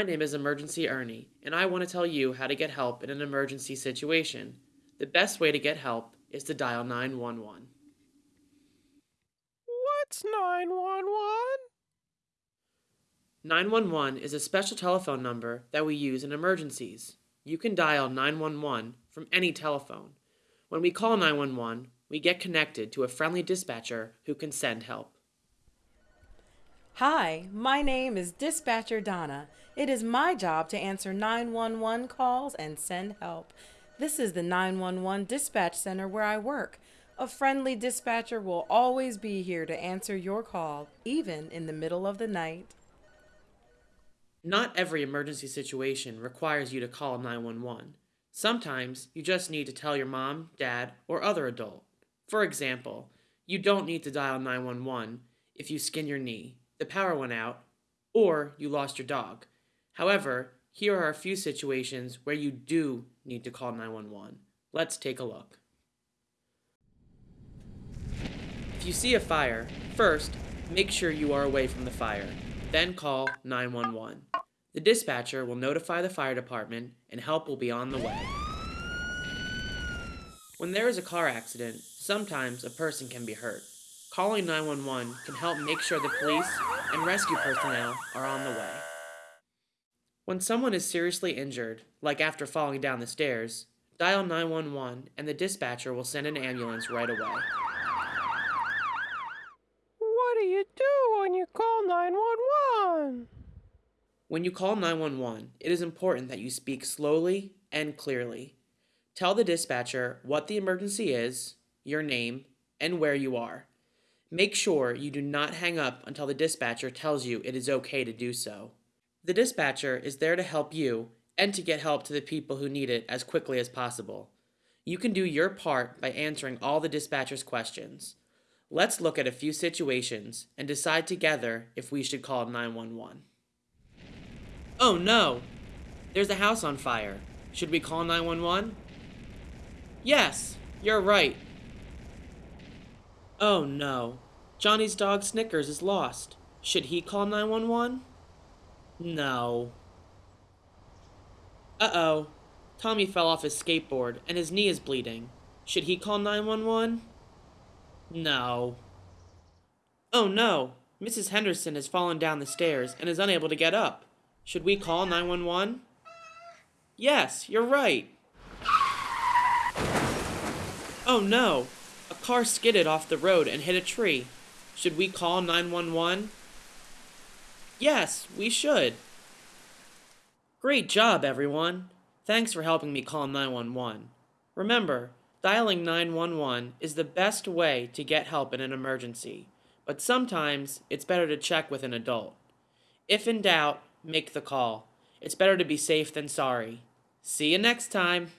My name is Emergency Ernie, and I want to tell you how to get help in an emergency situation. The best way to get help is to dial 911. What's 911? 911 is a special telephone number that we use in emergencies. You can dial 911 from any telephone. When we call 911, we get connected to a friendly dispatcher who can send help. Hi, my name is Dispatcher Donna. It is my job to answer 911 calls and send help. This is the 911 dispatch center where I work. A friendly dispatcher will always be here to answer your call, even in the middle of the night. Not every emergency situation requires you to call 911. Sometimes you just need to tell your mom, dad, or other adult. For example, you don't need to dial 911 if you skin your knee, the power went out, or you lost your dog. However, here are a few situations where you do need to call 911. Let's take a look. If you see a fire, first, make sure you are away from the fire. Then call 911. The dispatcher will notify the fire department and help will be on the way. When there is a car accident, sometimes a person can be hurt. Calling 911 can help make sure the police and rescue personnel are on the way. When someone is seriously injured, like after falling down the stairs, dial 911 and the dispatcher will send an ambulance right away. What do you do when you call 911? When you call 911, it is important that you speak slowly and clearly. Tell the dispatcher what the emergency is, your name, and where you are. Make sure you do not hang up until the dispatcher tells you it is okay to do so. The dispatcher is there to help you and to get help to the people who need it as quickly as possible. You can do your part by answering all the dispatcher's questions. Let's look at a few situations and decide together if we should call 911. Oh no! There's a house on fire. Should we call 911? Yes, you're right. Oh no. Johnny's dog Snickers is lost. Should he call 911? No. Uh-oh. Tommy fell off his skateboard and his knee is bleeding. Should he call 911? No. Oh no. Mrs. Henderson has fallen down the stairs and is unable to get up. Should we call 911? Yes, you're right. Oh no. A car skidded off the road and hit a tree. Should we call 911? Yes, we should. Great job, everyone. Thanks for helping me call 911. Remember, dialing 911 is the best way to get help in an emergency, but sometimes it's better to check with an adult. If in doubt, make the call. It's better to be safe than sorry. See you next time.